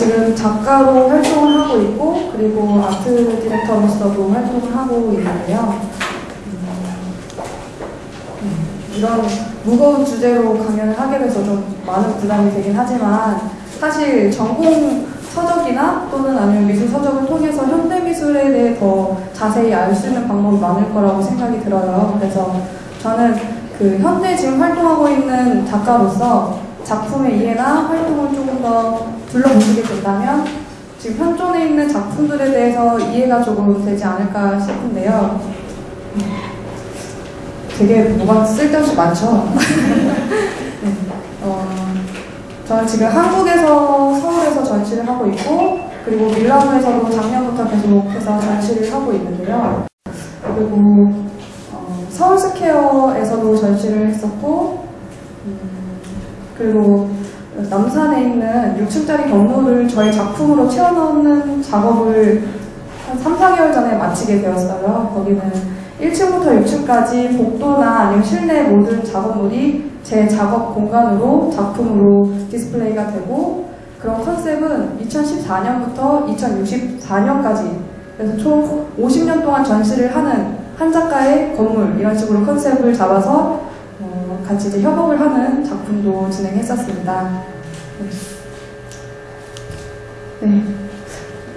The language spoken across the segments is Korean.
지금 작가로 활동을 하고 있고 그리고 아트 디렉터로서도 활동을 하고 있는데요. 음, 이런 무거운 주제로 강연을 하게 돼서 좀 많은 부담이 되긴 하지만 사실 전공 서적이나 또는 아니면 미술 서적을 통해서 현대 미술에 대해 더 자세히 알 수 있는 방법이 많을 거라고 생각이 들어요. 그래서 저는 그 현대 지금 활동하고 있는 작가로서 작품의 이해나 활동을 조금 더 둘러보시게 된다면 지금 현존에 있는 작품들에 대해서 이해가 조금 되지 않을까 싶은데요. 되게 뭐가 쓸데없이 많죠? 네. 어, 저는 지금 한국에서 서울에서 전시를 하고 있고 그리고 밀라노에서도 작년부터 계속해서 전시를 하고 있는데요. 그리고 어, 서울스퀘어에서도 전시를 했었고 음, 그리고 남산에 있는 6층짜리 건물을 저희 작품으로 채워넣는 작업을 한 3, 4개월 전에 마치게 되었어요. 거기는 1층부터 6층까지 복도나 아니면 실내 모든 작업물이 제 작업 공간으로 작품으로 디스플레이가 되고 그런 컨셉은 2014년부터 2064년까지 그래서 총 50년 동안 전시를 하는 한 작가의 건물 이런 식으로 컨셉을 잡아서 어, 같이 협업을 하는 작품도 진행했었습니다. 네.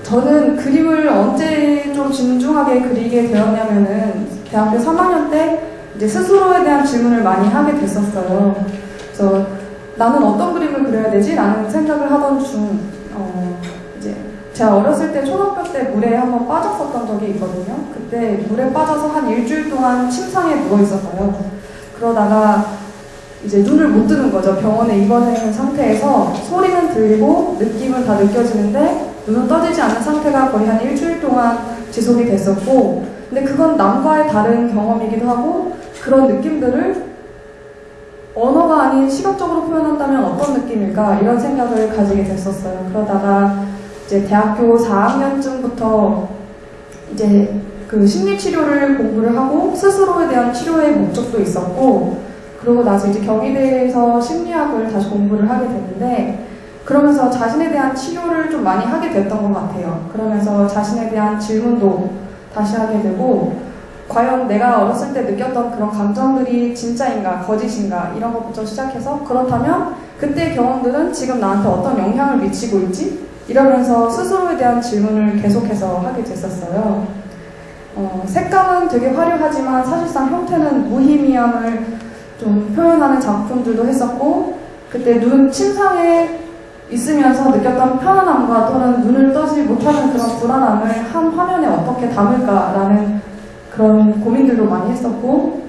저는 그림을 언제 좀 진중하게 그리게 되었냐면은 대학교 3학년 때 이제 스스로에 대한 질문을 많이 하게 됐었어요. 그래서 나는 어떤 그림을 그려야 되지? 라는 생각을 하던 중, 어, 이제 제가 어렸을 때 초등학교 때 물에 한번 빠졌었던 적이 있거든요. 그때 물에 빠져서 한 일주일 동안 침상에 누워 있었어요. 그러다가 이제 눈을 못 뜨는 거죠. 병원에 입원해 있는 상태에서 소리는 들리고 느낌은 다 느껴지는데 눈은 떠지지 않는 상태가 거의 한 일주일 동안 지속이 됐었고 근데 그건 남과의 다른 경험이기도 하고 그런 느낌들을 언어가 아닌 시각적으로 표현한다면 어떤 느낌일까 이런 생각을 가지게 됐었어요. 그러다가 이제 대학교 4학년쯤부터 이제 그 심리치료를 공부를 하고 스스로에 대한 치료의 목적도 있었고 그러고 나서 이제 경희대에서 심리학을 다시 공부를 하게 됐는데 그러면서 자신에 대한 치료를 좀 많이 하게 됐던 것 같아요. 그러면서 자신에 대한 질문도 다시 하게 되고 과연 내가 어렸을 때 느꼈던 그런 감정들이 진짜인가 거짓인가 이런 것부터 시작해서 그렇다면 그때 경험들은 지금 나한테 어떤 영향을 미치고 있지? 이러면서 스스로에 대한 질문을 계속해서 하게 됐었어요. 어, 색감은 되게 화려하지만 사실상 형태는 무의미함을 좀 표현하는 작품들도 했었고 그때 눈 침상에 있으면서 느꼈던 편안함과 또는 눈을 떠지 못하는 그런 불안함을 한 화면에 어떻게 담을까라는 그런 고민들도 많이 했었고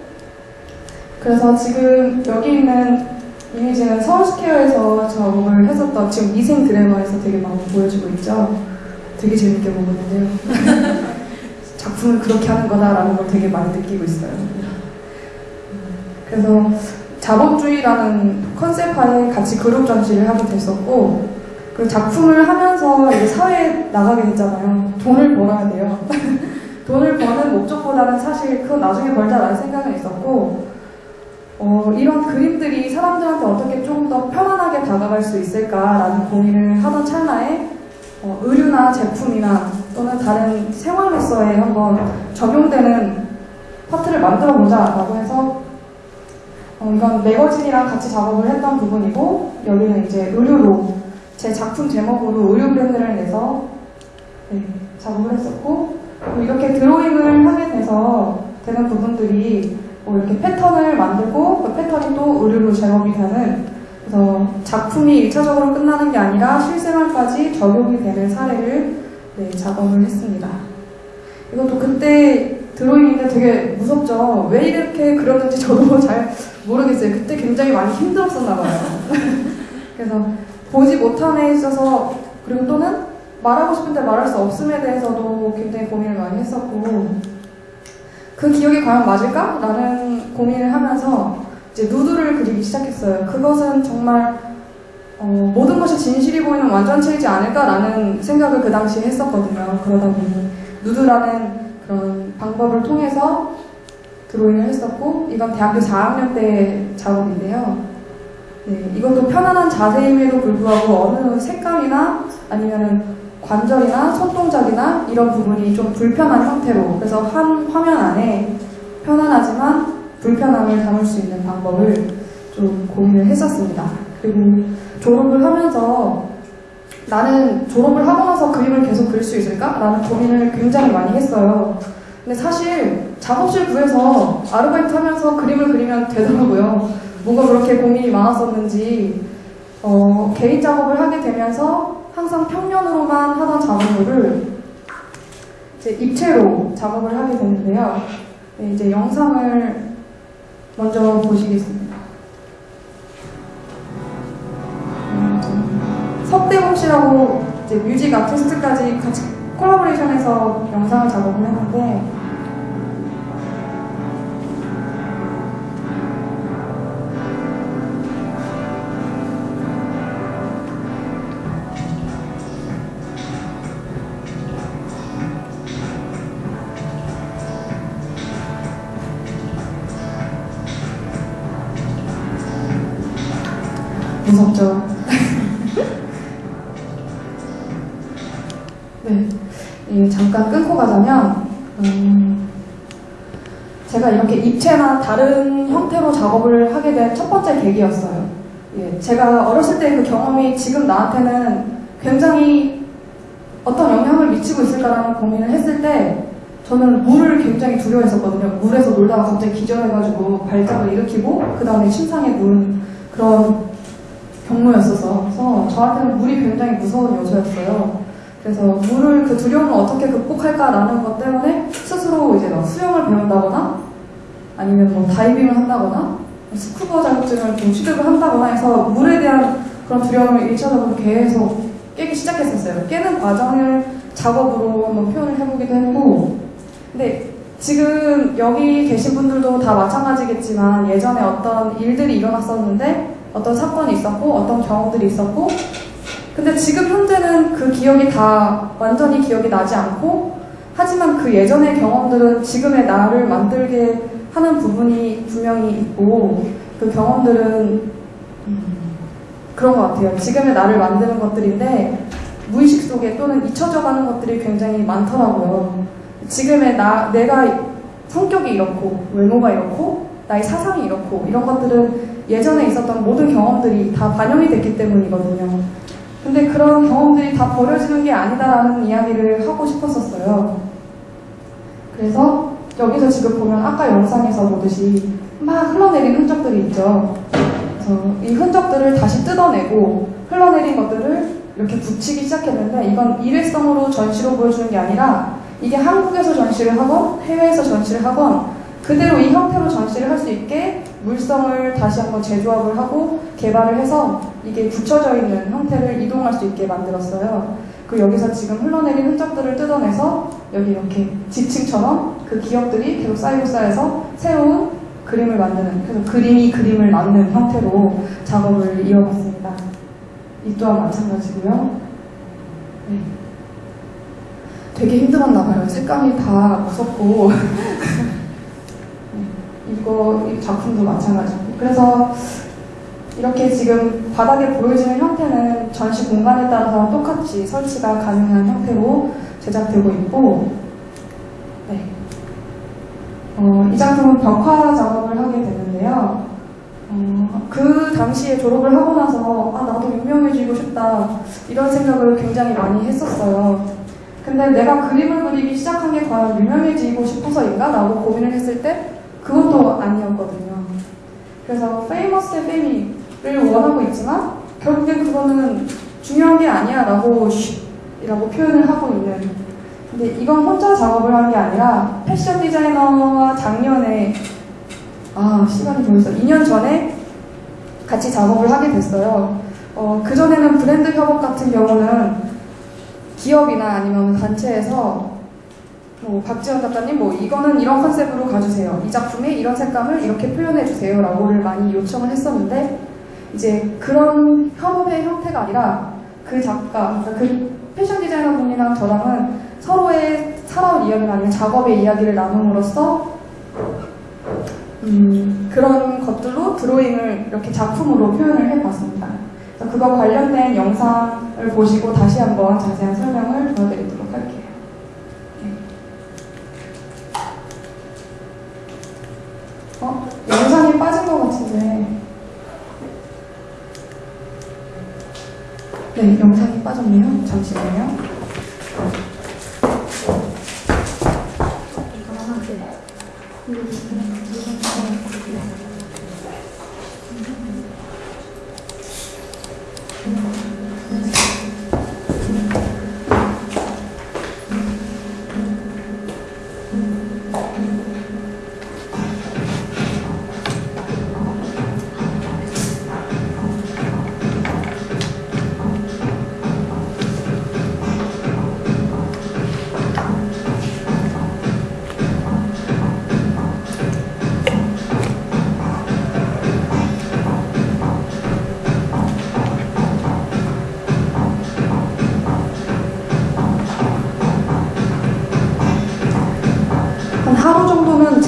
그래서 지금 여기 있는 이미지는 서울스퀘어에서 작업을 했었던 지금 미생 드래머에서 되게 많이 보여주고 있죠. 되게 재밌게 보거든요. 작품을 그렇게 하는 거다라는 걸 되게 많이 느끼고 있어요. 그래서 자본주의라는 컨셉 하에 같이 그룹 전시를 하게 됐었고 그 작품을 하면서 이제 사회에 나가게 됐잖아요. 돈을 벌어야 돼요. 돈을 버는 목적보다는 사실 그건 나중에 벌자라는 생각은 있었고 어, 이런 그림들이 사람들한테 어떻게 좀더 편안하게 다가갈 수 있을까라는 고민을 하던 찰나에 어, 의류나 제품이나 또는 다른 생활로서에 한번 적용되는 파트를 만들어 보자라고 해서 어, 이건 매거진이랑 같이 작업을 했던 부분이고 여기는 이제 의류로 제 작품 제목으로 의류 브랜드를 내서 네, 작업을 했었고 이렇게 드로잉을 하게 돼서 되는 부분들이 뭐 이렇게 패턴을 만들고 그 패턴이 또 의류로 제목이 되는 그래서 작품이 1차적으로 끝나는 게 아니라 실생활까지 적용이 되는 사례를 네, 작업을 했습니다. 이것도 그때 드로잉인데 되게 무섭죠. 왜 이렇게 그러는지 저도 잘 모르겠어요. 그때 굉장히 많이 힘들었었나 봐요. 그래서 보지 못함에 있어서 그리고 또는 말하고 싶은데 말할 수 없음에 대해서도 굉장히 고민을 많이 했었고 그 기억이 과연 맞을까? 라는 고민을 하면서 이제 누드를 그리기 시작했어요. 그것은 정말 어, 모든 것이 진실이 보이는 완전체이지 않을까라는 생각을 그 당시에 했었거든요. 그러다 보니 누드라는 그런 방법을 통해서 드로잉을 했었고 이건 대학교 4학년 때 작업인데요. 네, 이것도 편안한 자세임에도 불구하고 어느 색감이나 아니면은 관절이나 손동작이나 이런 부분이 좀 불편한 형태로 그래서 한 화면 안에 편안하지만 불편함을 담을 수 있는 방법을 좀 고민을 했었습니다. 그리고 졸업을 하면서 나는 졸업을 하고 나서 그림을 계속 그릴 수 있을까? 라는 고민을 굉장히 많이 했어요. 근데 사실 작업실 구해서 아르바이트 하면서 그림을 그리면 되더라고요. 뭐가 그렇게 고민이 많았었는지 어, 개인 작업을 하게 되면서 항상 평면으로만 하던 작업물을 이제 입체로 작업을 하게 되는데요. 네, 이제 영상을 먼저 보시겠습니다. 음, 석대봉 씨라고 이제 뮤직 아티스트까지 같이 콜라보레이션해서 영상을 작업을 했는데 잠깐 끊고 가자면 음, 제가 이렇게 입체나 다른 형태로 작업을 하게 된 첫 번째 계기였어요. 예, 제가 어렸을 때 그 경험이 지금 나한테는 굉장히 어떤 영향을 미치고 있을까라는 고민을 했을 때 저는 물을 굉장히 두려워했었거든요. 물에서 놀다가 갑자기 기절해가지고 발작을 일으키고 그 다음에 침상에 누운 그런 경로였어서 저한테는 물이 굉장히 무서운 요소였어요. 그래서 물을 그 두려움을 어떻게 극복할까라는 것 때문에 스스로 이제 막 수영을 배운다거나 아니면 뭐 다이빙을 한다거나 스쿠버 자격증을 좀 취득을 한다거나 해서 물에 대한 그런 두려움을 일차적으로 계속 깨기 시작했었어요. 깨는 과정을 작업으로 한번 표현을 해보기도 했고 근데 지금 여기 계신 분들도 다 마찬가지겠지만 예전에 어떤 일들이 일어났었는데 어떤 사건이 있었고 어떤 경험들이 있었고 근데 지금 현재는 그 기억이 다 완전히 기억이 나지 않고 하지만 그 예전의 경험들은 지금의 나를 만들게 하는 부분이 분명히 있고 그 경험들은 음, 그런 것 같아요. 지금의 나를 만드는 것들인데 무의식 속에 또는 잊혀져 가는 것들이 굉장히 많더라고요. 지금의 나, 내가 성격이 이렇고 외모가 이렇고 나의 사상이 이렇고 이런 것들은 예전에 있었던 모든 경험들이 다 반영이 됐기 때문이거든요. 근데 그런 경험들이 다 버려지는 게 아니다라는 이야기를 하고 싶었었어요. 그래서 여기서 지금 보면 아까 영상에서 보듯이 막 흘러내린 흔적들이 있죠. 그래서 이 흔적들을 다시 뜯어내고 흘러내린 것들을 이렇게 붙이기 시작했는데 이건 일회성으로 전시로 보여주는 게 아니라 이게 한국에서 전시를 하건 해외에서 전시를 하건 그대로 이 형태로 전시를 할 수 있게 물성을 다시 한번 재조합을 하고 개발을 해서 이게 붙여져 있는 형태를 이동할 수 있게 만들었어요. 그 여기서 지금 흘러내린 흔적들을 뜯어내서 여기 이렇게 지층처럼 그 기억들이 계속 쌓이고 쌓여서 새로운 그림을 만드는 그래서 그림이 그림을 만드는 형태로 작업을 이어갔습니다. 이 또한 마찬가지고요. 네. 되게 힘들었나 봐요. 색감이 다 무섭고 이거 이 작품도 마찬가지고 그래서 이렇게 지금 바닥에 보여지는 형태는 전시 공간에 따라서 똑같이 설치가 가능한 형태로 제작되고 있고 네. 어, 이 작품은 벽화 작업을 하게 되는데요. 어, 그 당시에 졸업을 하고 나서 아 나도 유명해지고 싶다 이런 생각을 굉장히 많이 했었어요. 근데 내가 그림을 그리기 시작한 게 과연 유명해지고 싶어서인가? 라고 고민을 했을 때 그것도 아니었거든요. 그래서 famous의 fame을 원하고 있지만 결국엔 그거는 중요한 게 아니야 라고 라고 표현을 하고 있는 근데 이건 혼자 작업을 한 게 아니라 패션 디자이너와 작년에 아 시간이 벌써 2년 전에 같이 작업을 하게 됐어요. 어, 그전에는 브랜드 협업 같은 경우는 기업이나 아니면 단체에서 뭐 박지원 작가님 뭐 이거는 이런 컨셉으로 가주세요. 이 작품에 이런 색감을 이렇게 표현해 주세요. 라고를 많이 요청을 했었는데 이제 그런 협업의 형태가 아니라 그 작가, 그러니까 그 패션 디자이너 분이랑 저랑은 서로의 살아온 이야기나 아니면 작업의 이야기를 나눔으로써 음, 그런 것들로 드로잉을 이렇게 작품으로 표현을 해봤습니다. 그거 관련된 영상을 보시고 다시 한번 자세한 설명을 보여드리도록 할게요. 네. 어? 영상이 빠진 것 같은데. 네, 영상이 빠졌네요. 잠시만요.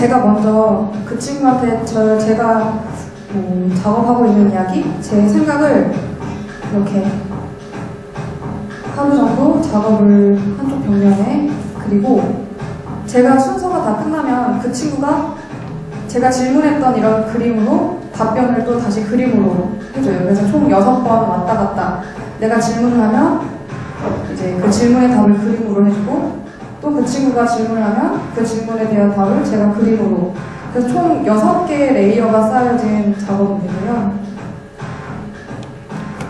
제가 먼저 그 친구한테 저 제가 뭐 작업하고 있는 이야기, 제 생각을 이렇게 하루 정도 작업을 한쪽 벽면에 그리고 제가 순서가 다 끝나면 그 친구가 제가 질문했던 이런 그림으로 답변을 또 다시 그림으로 해줘요. 그래서 총 여섯 번 왔다 갔다 내가 질문을 하면 이제 그 질문의 답을 그림으로 해주고 또 그 친구가 질문을 하면 그 질문에 대한 답을 제가 그림으로 그래서 총 6개의 레이어가 쌓여진 작업이고요.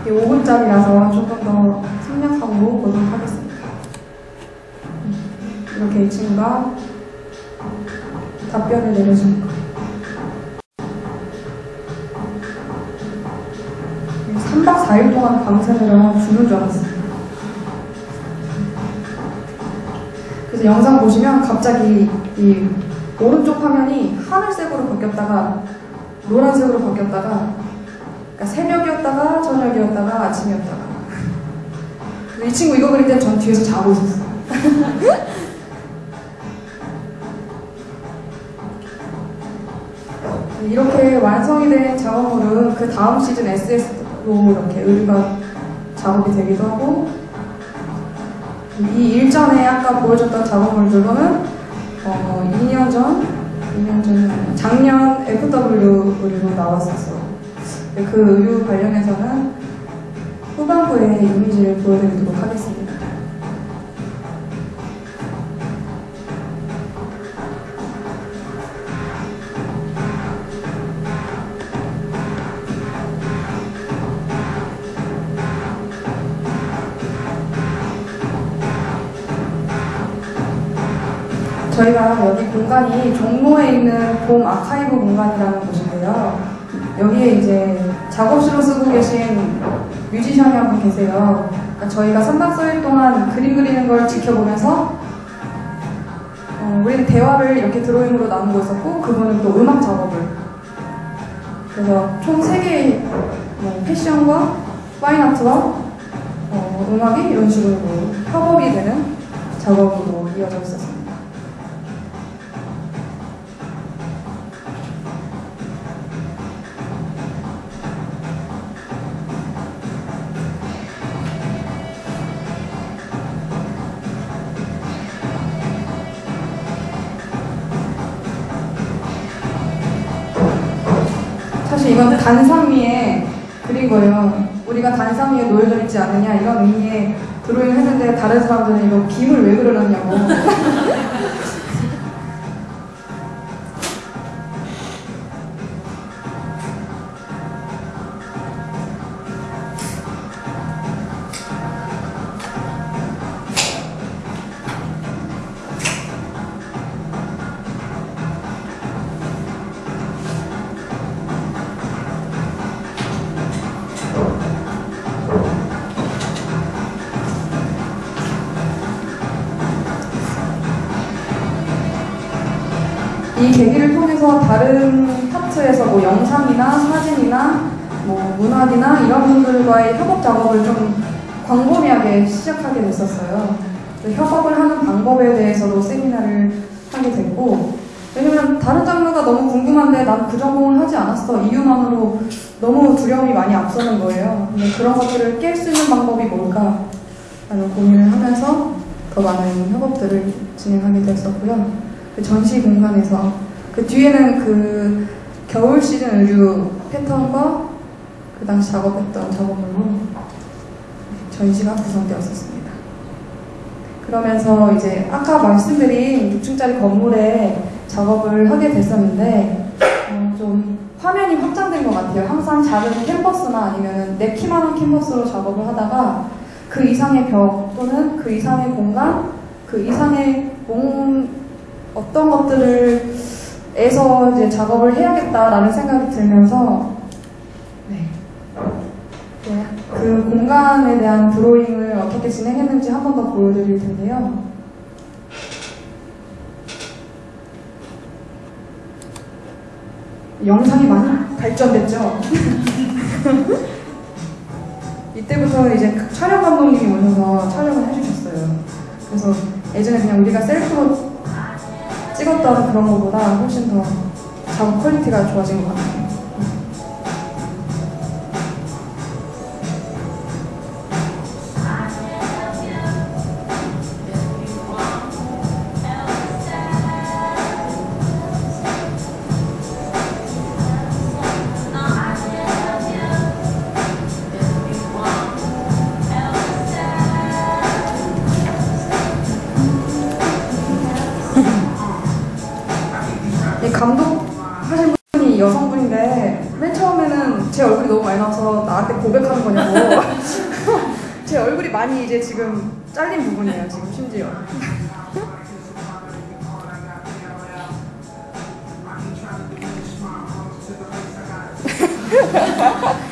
이게 5분짜리라서 조금 더 생략하고 보도록 하겠습니다. 이렇게 이 친구가 답변을 내려주는 거. 3박 4일 동안 밤새느라 죽는 줄 알았어요. 그래서 영상 보시면 갑자기 이 오른쪽 화면이 하늘색으로 바뀌었다가 노란색으로 바뀌었다가 그러니까 새벽이었다가 저녁이었다가 아침이었다가 이 친구 이거 그릴 때 전 뒤에서 자고 있었어요. 이렇게 완성이 된 작업물은 그 다음 시즌 SS로 이렇게 의류가 작업이 되기도 하고 이 일전에 아까 보여줬던 작업물들로는 어, 2년 전, 2년 전, 작년 FW 의류로 나왔었어요. 그 의류 관련해서는 후반부에 이미지를 보여드리도록 하겠습니다. 저희가 여기 공간이 종로에 있는 봄 아카이브 공간이라는 곳인데요. 여기에 이제 작업실로 쓰고 계신 뮤지션이 한 분 계세요. 그러니까 저희가 3박 4일 동안 그림 그리는 걸 지켜보면서 어, 우리는 대화를 이렇게 드로잉으로 나누고 있었고 그분은 또 음악 작업을 그래서 총 3개의 뭐 패션과 파인아트와 어, 음악이 이런 식으로 협업이 되는 작업으로 이어져 있었습니다. 사실 이건 단상 위에 그린 거예요. 우리가 단상 위에 놓여져 있지 않느냐 이런 의미의 드로잉을 했는데 다른 사람들은 이거 김을 왜 그려놨냐고. 이 계기를 통해서 다른 파트에서 뭐 영상이나 사진이나 뭐 문학이나 이런 분들과의 협업 작업을 좀 광범위하게 시작하게 됐었어요. 협업을 하는 방법에 대해서도 세미나를 하게 됐고 왜냐면 다른 장르가 너무 궁금한데 난 그 전공을 하지 않았어. 이유만으로 너무 두려움이 많이 앞서는 거예요. 근데 그런 것들을 깰 수 있는 방법이 뭘까? 라는 고민을 하면서 더 많은 협업들을 진행하게 되었었고요. 그 전시 공간에서 그 뒤에는 그 겨울 시즌 의류 패턴과 그 당시 작업했던 작업물로 전시가 구성되었었습니다. 그러면서 이제 아까 말씀드린 6층짜리 건물에 작업을 하게 됐었는데 어, 좀 화면이 확장된 것 같아요. 항상 작은 캔버스나 아니면 내 키만한 캔버스로 작업을 하다가 그 이상의 벽 또는 그 이상의 공간, 그 이상의 몸 어떤 것들을 에서 이제 작업을 해야겠다라는 생각이 들면서 네. 네, 그 공간에 대한 드로잉을 어떻게 진행했는지 한 번 더 보여드릴 텐데요. 영상이 많이 발전됐죠? 이때부터는 이제 촬영 감독님이 오셔서 촬영을 해주셨어요. 그래서 예전에 그냥 우리가 셀프로 찍었던 그런 것보다 훨씬 더 작업 quality가 좋아진 것 같아요. 많이 이제 지금 잘린 부분이에요 지금 심지어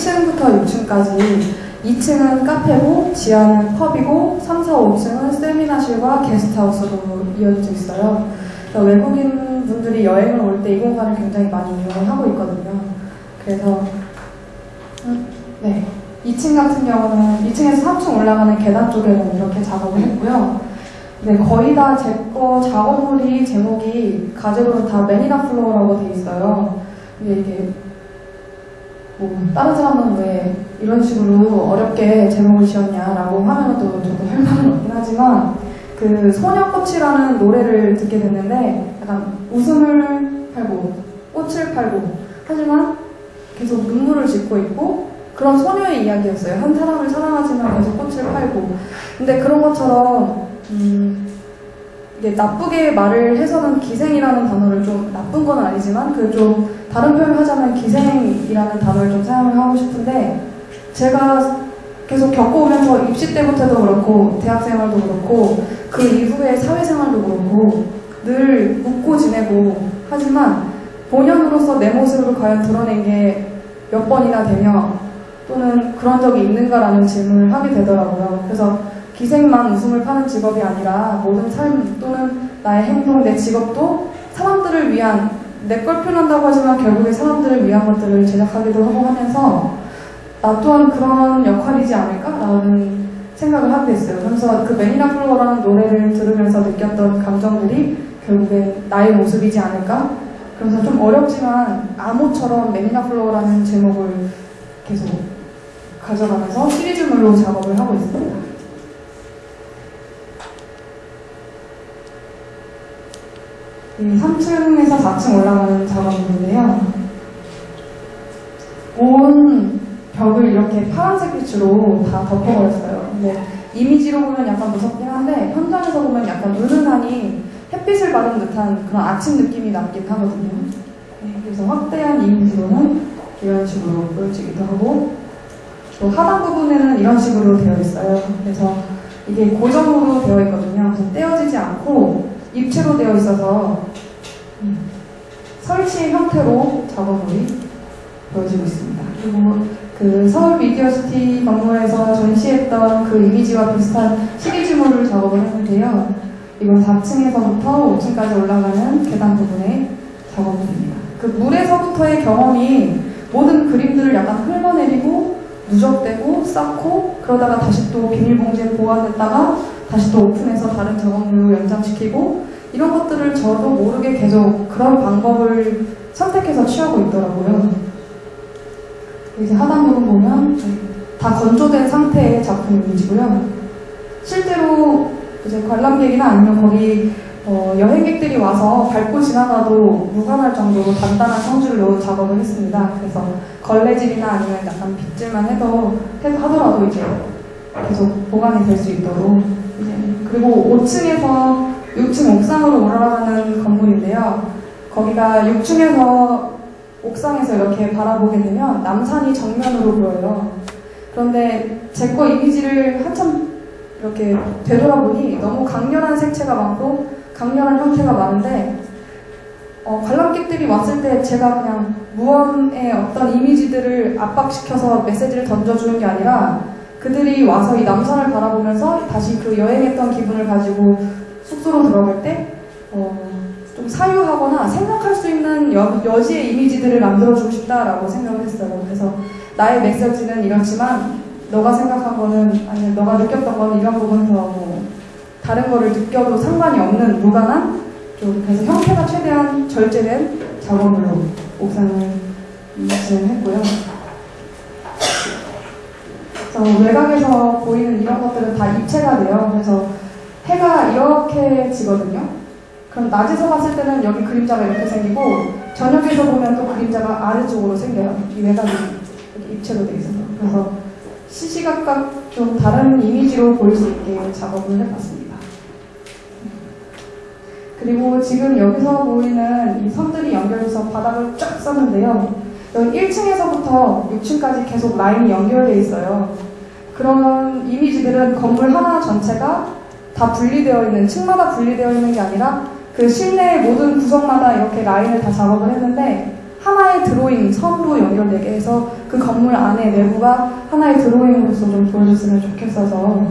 1층부터 6층까지 2층은 카페고 지하는 펍이고 3, 4, 5층은 세미나실과 게스트하우스로 이어져 있어요. 외국인 분들이 여행을 올 때 이 공간을 굉장히 많이 이용을 하고 있거든요. 그래서 음, 네 2층 같은 경우는 2층에서 3층 올라가는 계단 쪽에는 이렇게 작업을 했고요. 네, 거의 다 제 거 작업물이 제목이 가제로는 다 매니라 플로어라고 돼 있어요. 이게 뭐 다른 사람은 왜 이런 식으로 어렵게 제목을 지었냐라고 하면 또 저도 할 말은 없긴 하지만 그 소녀꽃이라는 노래를 듣게 됐는데 약간 웃음을 팔고 꽃을 팔고 하지만 계속 눈물을 짓고 있고 그런 소녀의 이야기였어요. 한 사람을 사랑하지만 계속 꽃을 팔고 근데 그런 것처럼 음, 이게 나쁘게 말을 해서는 기생이라는 단어를 좀 나쁜 건 아니지만 그 좀 다른 표현을 하자면 기생이라는 단어를 좀 사용을 하고 싶은데 제가 계속 겪어오면서 입시 때부터도 그렇고 대학 생활도 그렇고 그 이후에 사회생활도 그렇고 늘 웃고 지내고 하지만 본연으로서 내 모습을 과연 드러낸 게 몇 번이나 되며 또는 그런 적이 있는가라는 질문을 하게 되더라고요. 그래서 기생만 웃음을 파는 직업이 아니라 모든 삶 또는 나의 행동, 내 직업도 사람들을 위한 내 걸 표현한다고 하지만 결국에 사람들을 위한 것들을 제작하기도 하고 하면서 나 또한 그런 역할이지 않을까라는 생각을 하게 됐어요. 그래서 그 매니라 플로어라는 노래를 들으면서 느꼈던 감정들이 결국에 나의 모습이지 않을까? 그래서 좀 어렵지만 암호처럼 매니라 플로어라는 제목을 계속 가져가면서 시리즈물로 작업을 하고 있습니다. 이 3층에서 4층 올라가는 작업물인데요. 온 벽을 이렇게 파란색 빛으로 다 덮어버렸어요. 근데 이미지로 보면 약간 무섭긴 한데 현장에서 보면 약간 은은하니 햇빛을 받은 듯한 그런 아침 느낌이 남긴 하거든요. 네, 그래서 확대한 이미지로는 이런 식으로 보여지기도 하고 또 하단 부분에는 이런 식으로 되어 있어요. 그래서 이게 고정으로 되어 있거든요. 그래서 떼어지지 않고 입체로 되어 있어서 음, 설치 형태로 작업물이 보여지고 있습니다. 그리고 그 서울 미디어시티 건물에서 전시했던 그 이미지와 비슷한 시리즈물을 작업을 했는데요. 이건 4층에서부터 5층까지 올라가는 계단 부분의 작업물입니다. 그 물에서부터의 경험이 모든 그림들을 약간 흘러내리고 누적되고 쌓고 그러다가 다시 또 비닐봉지에 보관했다가 다시 또 오픈해서 다른 작업물로 연장시키고 이런 것들을 저도 모르게 계속 그런 방법을 선택해서 취하고 있더라고요. 이제 하단 부분 보면 다 건조된 상태의 작품 이미지고요. 실제로 이제 관람객이나 아니면 거기 어, 여행객들이 와서 밟고 지나가도 무관할 정도로 단단한 넣은 작업을 했습니다. 그래서 걸레질이나 아니면 약간 빗질만 해도 하더라도 이제 계속 보관이 될 수 있도록 이제 그리고 5층에서 6층 옥상으로 올라가는 건물인데요. 거기가 6층에서 옥상에서 이렇게 바라보게 되면 남산이 정면으로 보여요. 그런데 제 거 이미지를 한참 이렇게 되돌아보니 너무 강렬한 색채가 많고 강렬한 형태가 많은데 어, 관람객들이 왔을 때 제가 그냥 무언의 어떤 이미지들을 압박시켜서 메시지를 던져주는 게 아니라 그들이 와서 이 남산을 바라보면서 다시 그 여행했던 기분을 가지고 숙소로 들어갈 때 어, 좀 사유하거나 생각할 수 있는 여, 여지의 이미지들을 만들어주고 싶다라고 생각을 했어요. 그래서 나의 메시지는 이렇지만 너가 생각한 거는 아니 너가 느꼈던 거는 이런 부분에서 뭐 다른 거를 느껴도 상관이 없는 무관한 좀 그래서 형태가 최대한 절제된 작업으로 옥상을 진행했고요. 그래서 외곽에서 보이는 이런 것들은 다 입체가 돼요. 그래서 해가 이렇게 지거든요. 그럼 낮에서 봤을 때는 여기 그림자가 이렇게 생기고 저녁에서 보면 또 그림자가 아래쪽으로 생겨요. 이 외곽이 입체로 돼 있어서. 그래서 시시각각 좀 다른 이미지로 보일 수 있게 작업을 해봤습니다. 그리고 지금 여기서 보이는 이 선들이 연결해서 바닥을 쫙 썼는데요. 여기 1층에서부터 6층까지 계속 라인이 연결되어 있어요. 그런 이미지들은 건물 하나 전체가 다 분리되어 있는, 층마다 분리되어 있는 게 아니라 그 실내의 모든 구석마다 이렇게 라인을 다 작업을 했는데 하나의 드로잉, 선으로 연결되게 해서 그 건물 안에 내부가 하나의 드로잉으로서 좀 보여줬으면 좋겠어서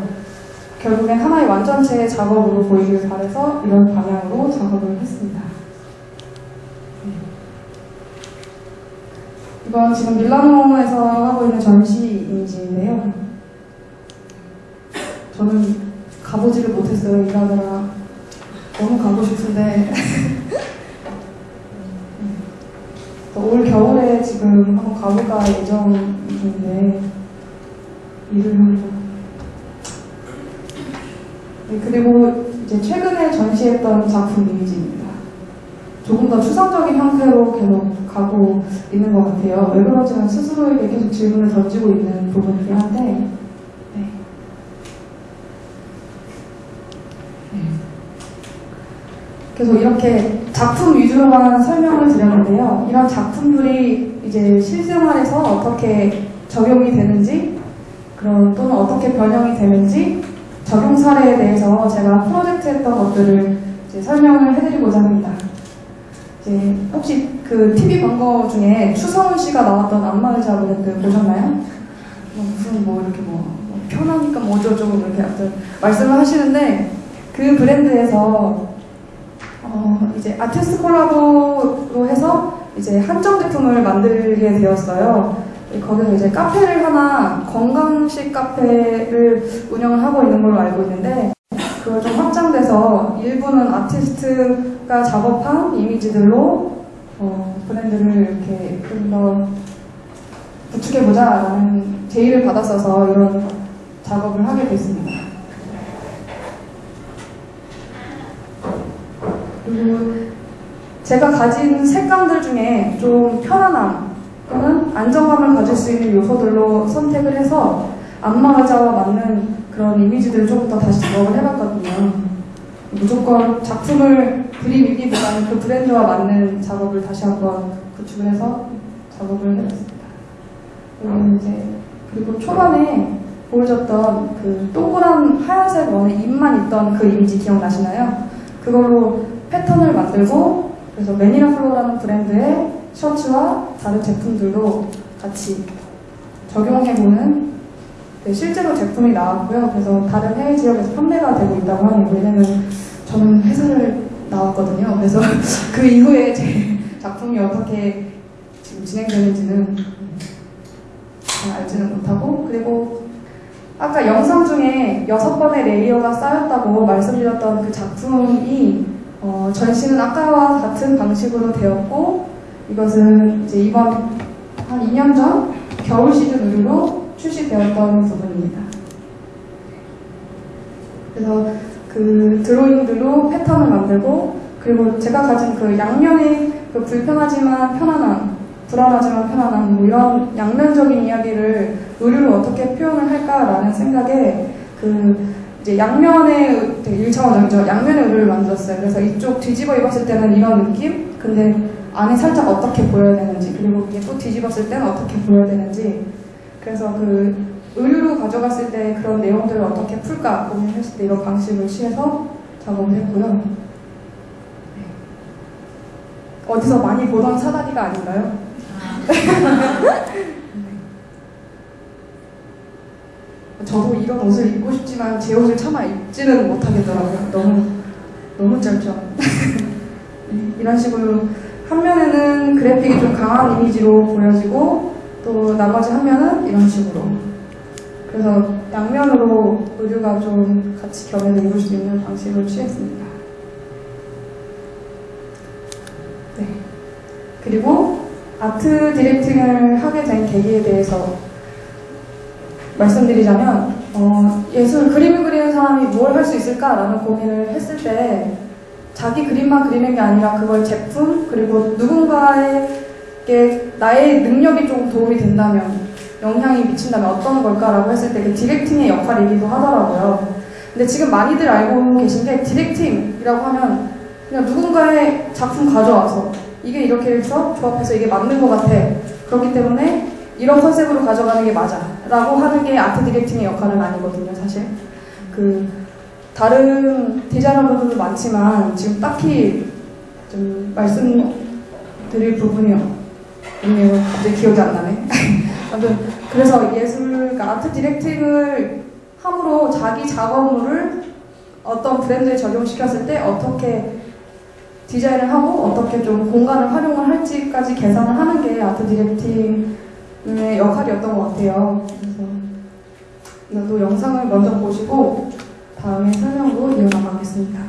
결국엔 하나의 완전체의 작업으로 보이길 바래서 이런 방향으로 작업을 했습니다. 이건 지금 밀라노에서 하고 있는 전시 이미지인데요. 저는 가보지를 못했어요, 일하느라. 너무 가고 싶은데. 올 겨울에 지금 한번 가볼까 예정인데, 일을 하고. 네, 그리고 이제 최근에 전시했던 작품 이미지입니다. 조금 더 추상적인 형태로 계속 가고 있는 것 같아요. 왜 그런지는 스스로에게 계속 질문을 던지고 있는 부분이긴 한데, 네. 네. 그래서 이렇게 작품 위주로만 설명을 드렸는데요. 이런 작품들이 이제 실생활에서 어떻게 적용이 되는지, 그런 또는 어떻게 변형이 되는지 적용 사례에 대해서 제가 프로젝트 했던 것들을 설명을 해드리고자 합니다. 이제 혹시 그 TV 광고 중에 추성훈 씨가 나왔던 안마의자 브랜드 보셨나요? 뭐 무슨 뭐 이렇게 뭐, 뭐 편하니까 뭐 어쩌고저쩌고 이렇게 말씀을 하시는데 그 브랜드에서 어 이제 아티스트 콜라보로 해서 이제 한정 제품을 만들게 되었어요. 거기서 이제 카페를 하나 건강식 카페를 운영을 하고 있는 걸로 알고 있는데 그걸 좀 확장돼서 일부는 아티스트가 작업한 이미지들로 어, 브랜드를 이렇게 좀 더 구축해보자라는 제의를 받았어서 이런 작업을 하게 됐습니다. 그리고 제가 가진 색감들 중에 좀 편안함 또는 안정감을 가질 수 있는 요소들로 선택을 해서 안마 의자와 맞는 그런 이미지들을 조금 더 다시 작업을 해봤거든요. 무조건 작품을 그림이기보다는 그 브랜드와 맞는 작업을 다시 한번 구축을 해서 작업을 해봤습니다. 그리고 이제 그리고 초반에 보여줬던 그 동그란 하얀색 원에 입만 있던 그 이미지 기억나시나요? 그걸로 패턴을 만들고 그래서 매니라 플로라는 브랜드의 셔츠와 다른 제품들도 같이 적용해보는 네, 실제로 제품이 나왔고요. 그래서 다른 해외 지역에서 판매가 되고 있다고 하네요. 왜냐면 저는 회사를 나왔거든요. 그래서 그 이후에 제 작품이 어떻게 지금 진행되는지는 잘 알지는 못하고 그리고 아까 영상 중에 여섯 번의 레이어가 쌓였다고 말씀드렸던 그 작품이 어, 전시는 아까와 같은 방식으로 되었고 이것은 이제 이번 한 2년 전 겨울 시즌 의류로 출시되었던 부분입니다. 그래서 그 드로잉들로 패턴을 만들고 그리고 제가 가진 그 양면의 그 불편하지만 편안함, 불안하지만 편안함 뭐 이런 양면적인 이야기를 의류로 어떻게 표현을 할까라는 생각에 그 이제 양면의 되게 1차원적이죠. 양면의 의류를 만들었어요. 그래서 이쪽 뒤집어 입었을 때는 이런 느낌? 근데 안에 살짝 어떻게 보여야 되는지 그리고 이게 또 뒤집었을 때는 어떻게 보여야 되는지 그래서 그 의류로 가져갔을 때 그런 내용들을 어떻게 풀까 고민했을 때 이런 방식을 취해서 작업을 했고요. 네. 어디서 많이 보던 사다리가 아닌가요? 저도 이런 옷을 입고 싶지만 제 옷을 차마 입지는 못하겠더라고요. 너무 너무 짧죠. 이런 식으로 한 면에는 그래픽이 좀 강한 이미지로 보여지고 또 나머지 한 면은 이런 식으로 그래서 양면으로 의류가 좀 같이 겸해서 입을 수 있는 방식을 취했습니다. 네. 그리고 아트 디렉팅을 하게 된 계기에 대해서 말씀드리자면 어, 예술 그림을 그리는 사람이 뭘 할 수 있을까라는 고민을 했을 때 자기 그림만 그리는 게 아니라 그걸 제품 그리고 누군가에게 나의 능력이 조금 도움이 된다면 영향이 미친다면 어떤 걸까라고 했을 때 그 디렉팅의 역할이기도 하더라고요. 근데 지금 많이들 알고 계신 게 디렉팅이라고 하면 그냥 누군가의 작품 가져와서 이게 이렇게 해서 조합해서 이게 맞는 것 같아. 그렇기 때문에 이런 컨셉으로 가져가는 게 맞아. 라고 하는 게 아트 디렉팅의 역할은 아니거든요, 사실. 그, 다른 디자이너분들도 많지만 지금 딱히 좀 말씀드릴 부분이 없네요. 갑자기 기억이 안 나네. 아무튼 그래서 예술, 그러니까 아트 디렉팅을 함으로 자기 작업물을 어떤 브랜드에 적용시켰을 때 어떻게 디자인을 하고 어떻게 좀 공간을 활용을 할지까지 계산을 하는 게 아트 디렉팅 의 역할이었던 것 같아요. 그래서 또 영상을 먼저 보시고 다음에 설명으로 이어나가겠습니다.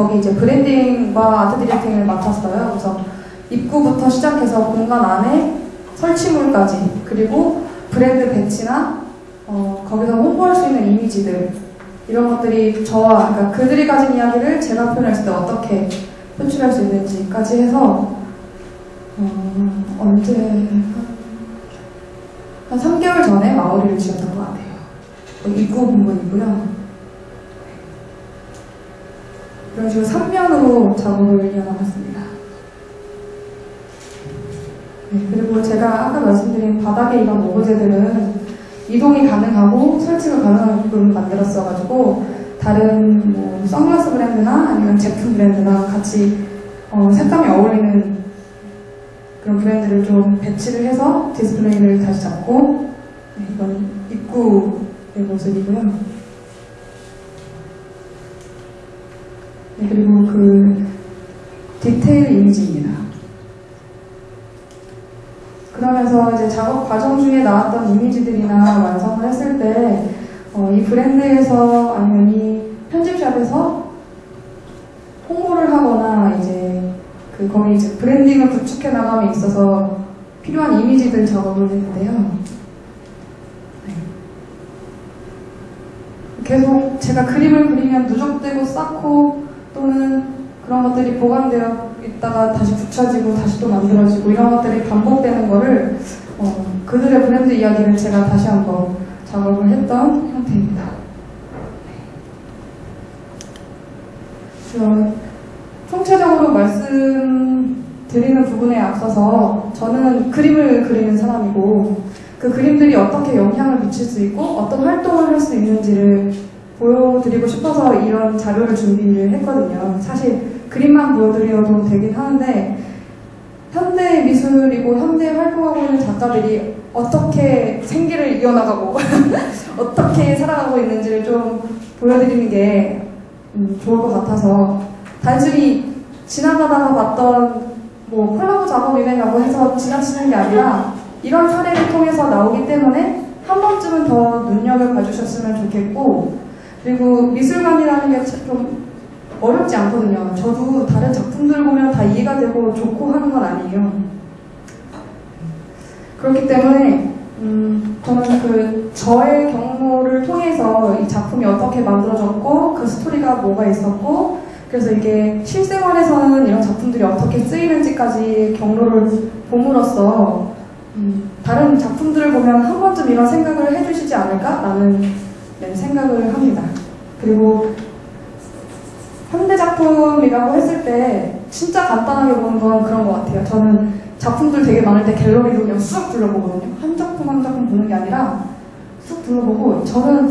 거기 이제 브랜딩과 아트 디렉팅을 맡았어요. 그래서 입구부터 시작해서 공간 안에 설치물까지 그리고 브랜드 배치나 어, 거기서 홍보할 수 있는 이미지들 이런 것들이 저와 그러니까 그들이 가진 이야기를 제가 표현했을 때 어떻게 표출할 수 있는지까지 해서 어, 언제 한, 한 3개월 전에 마무리를 지었던 것 같아요. 입구 부분이고요. 식으로 3면으로 작업을 이어나갔습니다. 네, 그리고 제가 아까 말씀드린 바닥에 이런 오브제들은 이동이 가능하고 설치가 가능한 부분을 만들었어가지고 다른 뭐 선글라스 브랜드나 아니면 제품 브랜드랑 같이 어, 색감이 어울리는 그런 브랜드를 좀 배치를 해서 디스플레이를 다시 잡고 네, 이건 입구의 모습이고요. 네, 그리고 그 디테일 이미지입니다. 그러면서 이제 작업 과정 중에 나왔던 이미지들이나 완성을 했을 때, 어, 이 브랜드에서 아니면 이 편집샵에서 홍보를 하거나 이제 그 거기 이제 브랜딩을 구축해 나감에 있어서 필요한 이미지들 작업을 했는데요. 네. 계속 제가 그림을 그리면 누적되고 쌓고 또는 그런 것들이 보관되어 있다가 다시 붙여지고 다시 또 만들어지고 이런 것들이 반복되는 거를 어, 그들의 브랜드 이야기를 제가 다시 한번 작업을 했던 형태입니다. 네. 총체적으로 말씀드리는 부분에 앞서서 저는 그림을 그리는 사람이고 그 그림들이 어떻게 영향을 미칠 수 있고 어떤 활동을 할 수 있는지를 보여드리고 싶어서 이런 자료를 준비를 했거든요. 사실 그림만 보여드려도 되긴 하는데 현대 미술이고 현대 활동하고 있는 작가들이 어떻게 생계를 이어나가고 어떻게 살아가고 있는지를 좀 보여드리는 게 음, 좋을 것 같아서 단순히 지나가다가 봤던 뭐 콜라보 작업이네라고 해서 지나치는 게 아니라 이런 사례를 통해서 나오기 때문에 한 번쯤은 더 눈여겨 봐 주셨으면 좋겠고 그리고 미술관이라는 게 좀 어렵지 않거든요. 저도 다른 작품들 보면 다 이해가 되고 좋고 하는 건 아니에요. 그렇기 때문에 음, 저는 그 저의 경로를 통해서 이 작품이 어떻게 만들어졌고 그 스토리가 뭐가 있었고 그래서 이게 실생활에서는 이런 작품들이 어떻게 쓰이는지까지 경로를 봄으로써 음, 다른 작품들을 보면 한 번쯤 이런 생각을 해주시지 않을까라는 네, 생각을 합니다. 그리고 현대 작품이라고 했을 때 진짜 간단하게 보는 건 그런 것 같아요. 저는 작품들 되게 많을 때 갤러리도 그냥 쑥 둘러보거든요. 한 작품 한 작품 보는 게 아니라 쑥 둘러보고 저는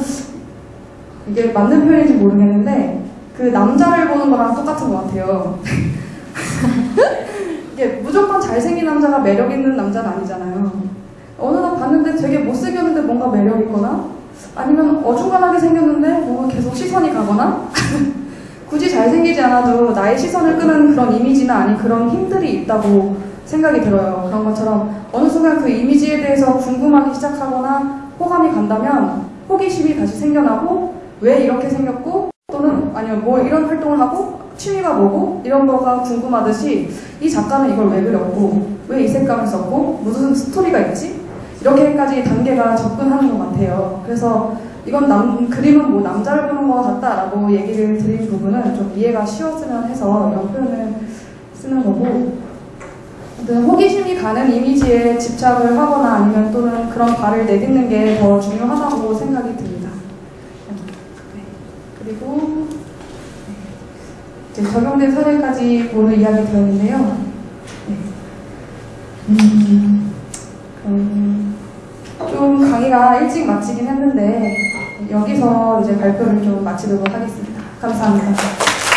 이게 맞는 표현인지 모르겠는데 그 남자를 보는 거랑 똑같은 것 같아요. 이게 무조건 잘생긴 남자가 매력 있는 남자는 아니잖아요. 어느 날 봤는데 되게 못생겼는데 뭔가 매력 있거나 아니면 어중간하게 생겼는데 뭔가 계속 시선이 가거나 굳이 잘생기지 않아도 나의 시선을 끄는 그런 이미지나 아닌 그런 힘들이 있다고 생각이 들어요. 그런 것처럼 어느 순간 그 이미지에 대해서 궁금하기 시작하거나 호감이 간다면 호기심이 다시 생겨나고 왜 이렇게 생겼고 또는 아니면 뭐 이런 활동을 하고 취미가 뭐고 이런 거가 궁금하듯이 이 작가는 이걸 왜 그렸고 왜 이 색감을 썼고 무슨 스토리가 있지 이렇게까지 단계가 접근하는 것 같아요. 그래서 이건 남, 그림은 뭐 남자를 보는 것 같다라고 얘기를 드린 부분은 좀 이해가 쉬웠으면 해서 이런 표현을 쓰는 거고 호기심이 가는 이미지에 집착을 하거나 아니면 또는 그런 발을 내딛는 게 더 중요하다고 생각이 듭니다. 네. 그리고 이제 적용된 사례까지 오늘 이야기 드렸는데요. 네. 음, 음, 좀 강의가 일찍 마치긴 했는데 여기서 이제 발표를 좀 마치도록 하겠습니다. 감사합니다.